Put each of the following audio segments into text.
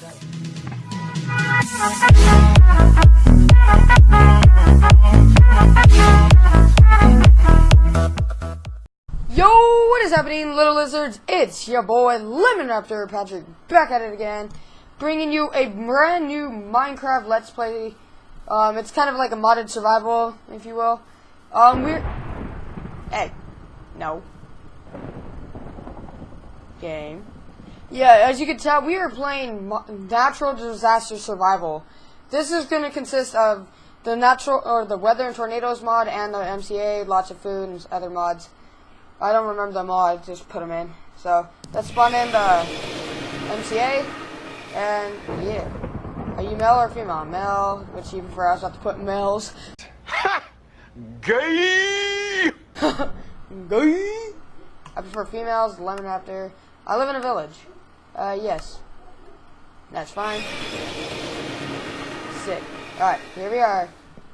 Yo, what is happening, little lizards? It's your boy Lemon Raptor Patrick back at it again, bringing you a brand new Minecraft Let's Play. Um, it's kind of like a modded survival, if you will. Um, we're hey, no game. Yeah, as you can tell, we are playing natural disaster survival. This is going to consist of the natural or the weather and tornadoes mod and the MCA, lots of food and other mods. I don't remember them all. I just put them in. So let's spawn in the uh, MCA, and yeah. Are you male or female? Male, which you prefer us not to put males. Ha! Gay! Gay. I prefer females. Lemon Raptor. I live in a village. Uh, yes. That's fine. Sick. Alright, here we are.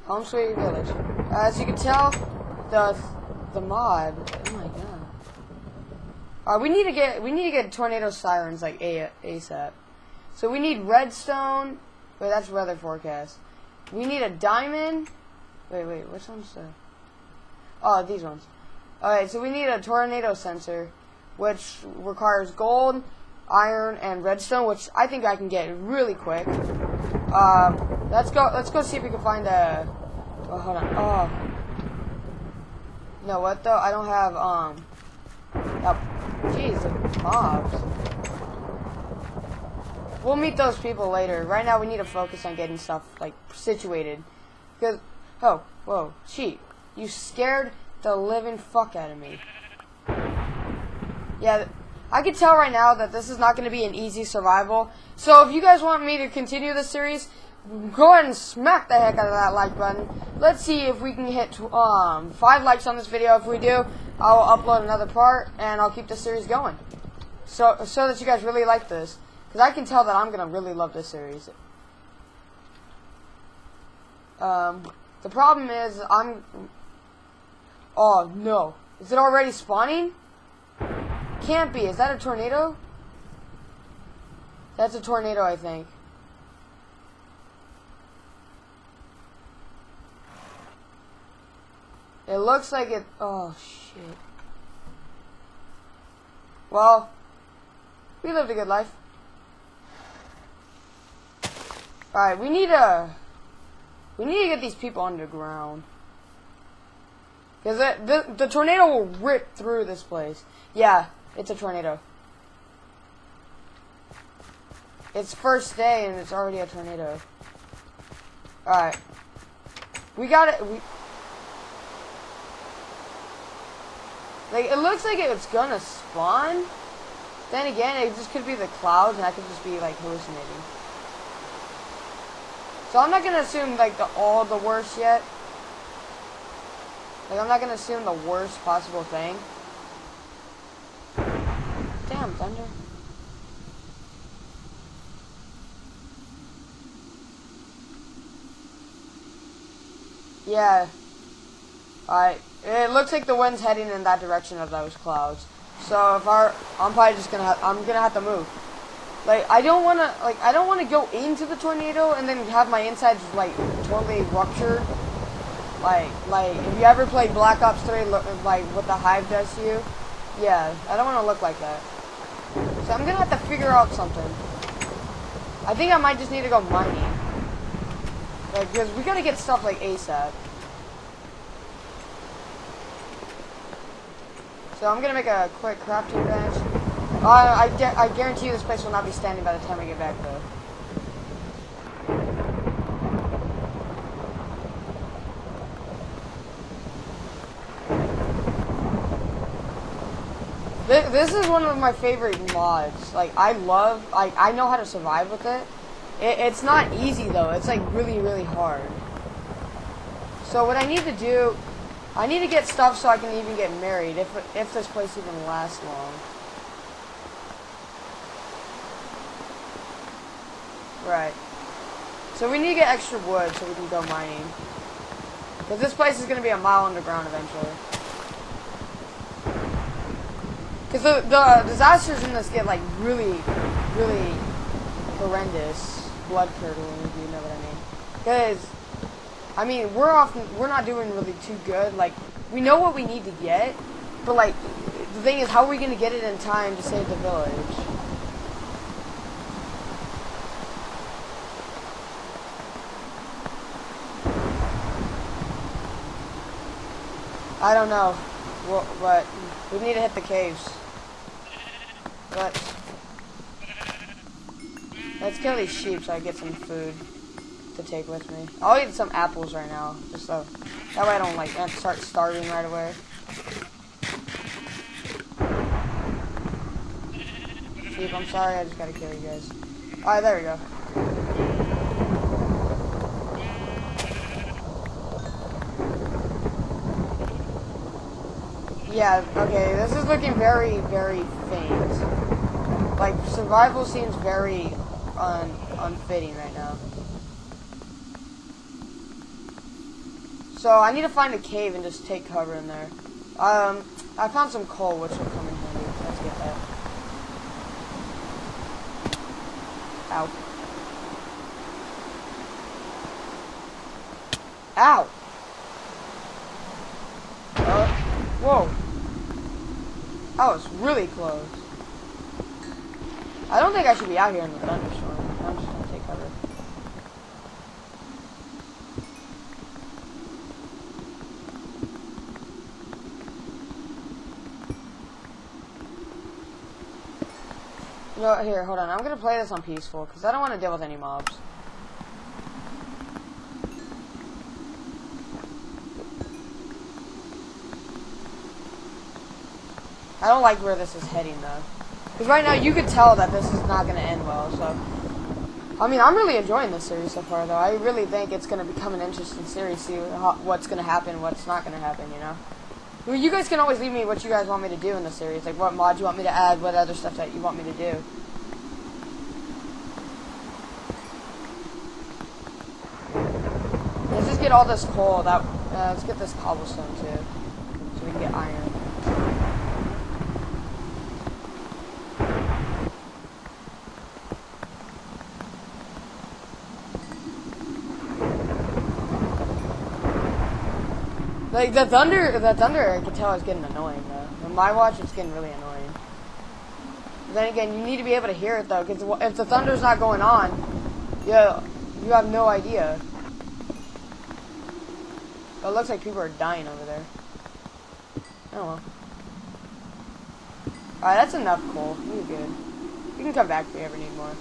Home sweet village. as you can tell, the the mod. Oh my god. Uh, we need to get we need to get tornado sirens like a ASAP. So we need redstone. Wait, that's weather forecast. We need a diamond. Wait, wait, which one's the? Oh, these ones. Alright, so we need a tornado sensor, which requires gold, iron, and redstone, which I think I can get really quick. Uh, let's go. Let's go see if we can find a. Oh, hold on. Oh. Know what though? I don't have um. Oh, jeez, the mobs. We'll meet those people later. Right now, we need to focus on getting stuff like situated. Because, oh, whoa, sheep, you scared the living fuck out of me. Yeah, I can tell right now that this is not going to be an easy survival. So if you guys want me to continue this series, go ahead and smack the heck out of that like button. Let's see if we can hit um, five likes on this video. If we do, I'll upload another part and I'll keep the series going. So so that you guys really like this, because I can tell that I'm gonna really love this series. Um, the problem is I'm. Oh no! Is it already spawning? Can't be. Is that a tornado? That's a tornado, I think. It looks like it. Oh shit. Well, we lived a good life. Alright, we need a. We need to get these people underground. Because the, the, the tornado will rip through this place. Yeah, it's a tornado. It's first day and it's already a tornado. Alright. We got it. We, like, it looks like it's gonna spawn. Then again, it just could be the clouds and I could just be, like, hallucinating. So I'm not gonna assume, like, the all the worst yet. Like, I'm not gonna assume the worst possible thing. Damn, thunder. Yeah. Alright. It looks like the wind's heading in that direction of those clouds. So if our, I'm probably just gonna, I'm gonna have to move. Like I don't wanna, like I don't wanna go into the tornado and then have my insides like totally ruptured. Like, like if you ever played Black Ops 3, look, like what the hive does to you. Yeah, I don't wanna look like that. So I'm gonna have to figure out something. I think I might just need to go mining. Like, because we gotta get stuff like ASAP. So I'm gonna make a quick crafting bench. Uh, I, I guarantee you this place will not be standing by the time I get back though. This, this is one of my favorite mods. Like, I love, like, I know how to survive with it. It. It's not easy, though. It's, like, really, really hard. So what I need to do, I need to get stuff so I can even get married, if, if this place even lasts long. Right. So we need to get extra wood so we can go mining. Because this place is going to be a mile underground eventually. Because the, the disasters in this get, like, really, really horrendous, blood curdling, if you know what I mean. Because, I mean, we're often we're not doing really too good. Like, we know what we need to get, but like, the thing is, how are we gonna get it in time to save the village? I don't know, well, but we need to hit the caves. But let's kill these sheep so I get some food to take with me. I'll eat some apples right now, just so that way I don't like start starving right away. Sheep, I'm sorry, I just gotta kill you guys. Alright, there we go. Yeah, okay, this is looking very, very faint. Like, survival seems very un unfitting right now. So, I need to find a cave and just take cover in there. Um, I found some coal, which will come in handy. Let's get that. Ow. Ow! Uh, whoa. That was really close. I don't think I should be out here in the thunderstorm. I'm just gonna take cover. No, here, hold on. I'm gonna play this on peaceful because I don't want to deal with any mobs. I don't like where this is heading though. Because right now you could tell that this is not going to end well, so. I mean, I'm really enjoying this series so far though. I really think it's going to become an interesting series, see what's going to happen, what's not going to happen, you know? Well, you guys can always leave me what you guys want me to do in the series, like what mods you want me to add, what other stuff that you want me to do. Let's just get all this coal, that, uh, let's get this cobblestone too, so we can get iron. Like the thunder, the thunder, I can tell is getting annoying though. My watch, it's getting really annoying. Then again, you need to be able to hear it though, because if the thunder's not going on, yeah, you have no idea. It looks like people are dying over there. Oh well. Alright, that's enough coal. You're good. You can come back if you ever need more.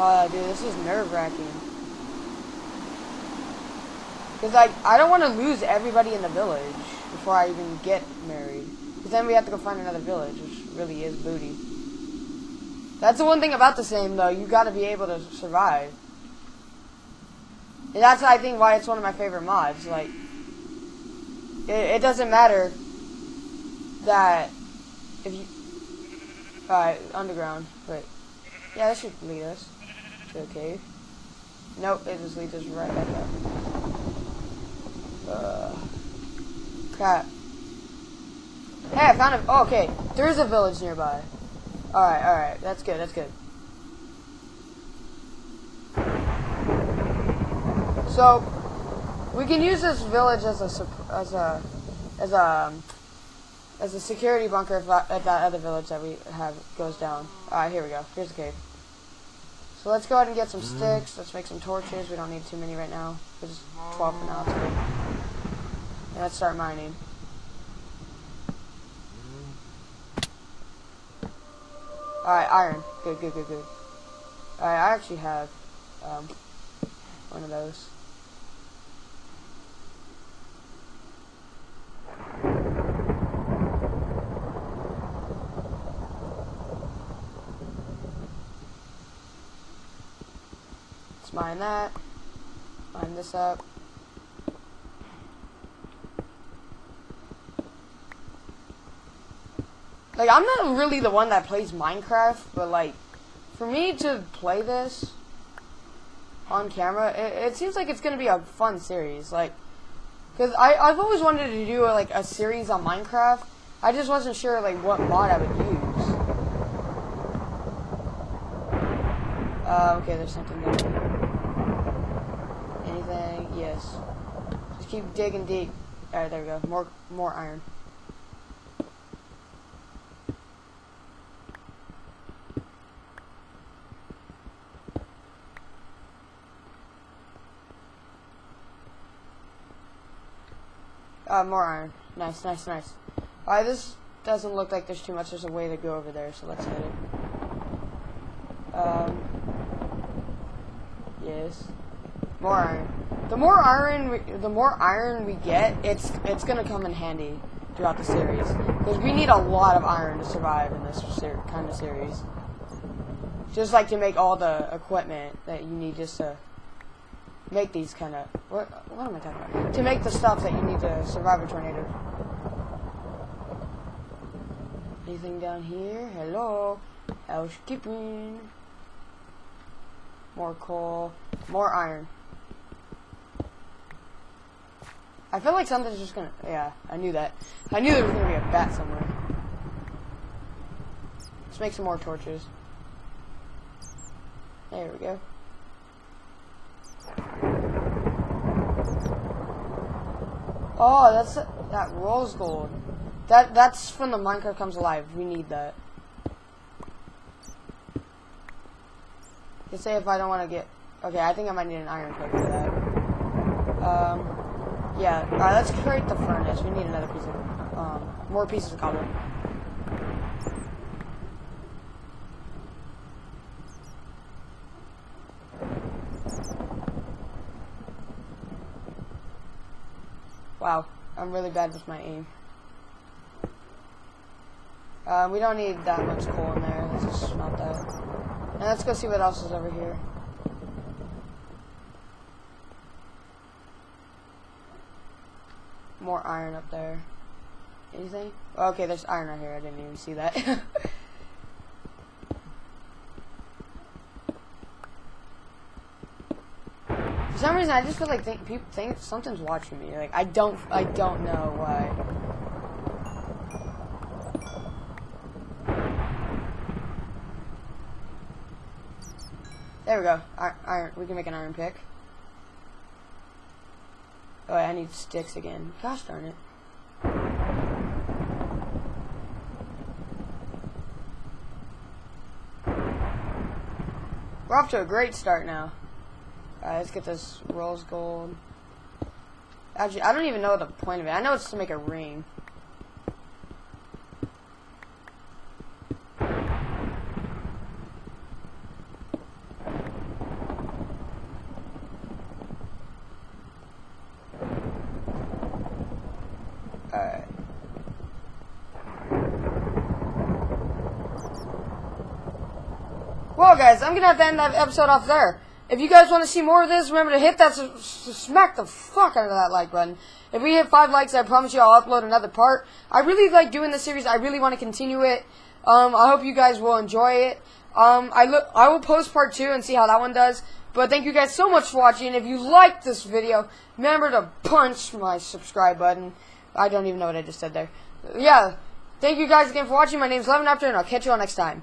Oh, dude, this is nerve-wracking. Because, like, I don't want to lose everybody in the village before I even get married. Because then we have to go find another village, which really is booty. That's the one thing about the same, though. You got to be able to survive. And that's, I think, why it's one of my favorite mods. Like, it, it doesn't matter that if you... Alright, underground. Wait. Yeah, this should lead us to a cave. Nope, it just leads us right back up. Uh, crap. Hey, I found a. Oh, okay, there's a village nearby. All right, all right, that's good. That's good. So, we can use this village as a as a as a as a security bunker if that, if that other village that we have goes down. All right, here we go. Here's the cave. So let's go ahead and get some sticks. Let's make some torches. We don't need too many right now. There's 12 for now. And let's start mining. Alright, iron. Good, good, good, good. Alright, I actually have um, one of those. Mine that. Mine this up. Like, I'm not really the one that plays Minecraft, but like, for me to play this, on camera, it, it seems like it's gonna be a fun series. Like, cause I I've always wanted to do like a series on Minecraft. I just wasn't sure like what mod I would use. Uh, okay, there's something there. Yes. Just keep digging deep. Alright, there we go. More more iron. Uh, more iron. Nice, nice, nice. Alright, this doesn't look like there's too much. There's a way to go over there, so let's hit it. Um, yes. More iron. The more iron, we, the more iron we get, it's it's gonna come in handy throughout the series because we need a lot of iron to survive in this kind of series. Just like to make all the equipment that you need just to make these kind of what what am I talking about? To make the stuff that you need to survive a tornado. Anything down here? Hello, housekeeping. More coal, more iron. I feel like something's just gonna. Yeah, I knew that. I knew there was gonna be a bat somewhere. Let's make some more torches. There we go. Oh, that's that rose gold. That that's from the Minecraft comes alive. We need that. You say if I don't want to get. Okay, I think I might need an iron pick for that. Um, yeah. All right, let's create the furnace. We need another piece of, um, more pieces of cobble. Wow, I'm really bad with my aim. Uh, we don't need that much coal in there. Let's just smelt that. And let's go see what else is over here. More iron up there. Anything? Oh, okay, there's iron right here. I didn't even see that. For some reason, I just feel like think, people think something's watching me. Like I don't, I don't know why. There we go. Ir- Iron. We can make an iron pick. Oh, I need sticks again. Gosh darn it. We're off to a great start now. Alright, let's get this rose gold. Actually, I don't even know the point of it. I know it's to make a ring. Alright. I'm gonna have to end that episode off there. If you guys want to see more of this, remember to hit that, smack the fuck out of that like button. If we hit five likes, I promise you I'll upload another part. I really like doing this series. I really want to continue it. Um, I hope you guys will enjoy it. Um, I look, I will post part two and see how that one does. But thank you guys so much for watching. If you liked this video, remember to punch my subscribe button. I don't even know what I just said there. Yeah. Thank you guys again for watching. My name's Lemon Raptor, and I'll catch you all next time.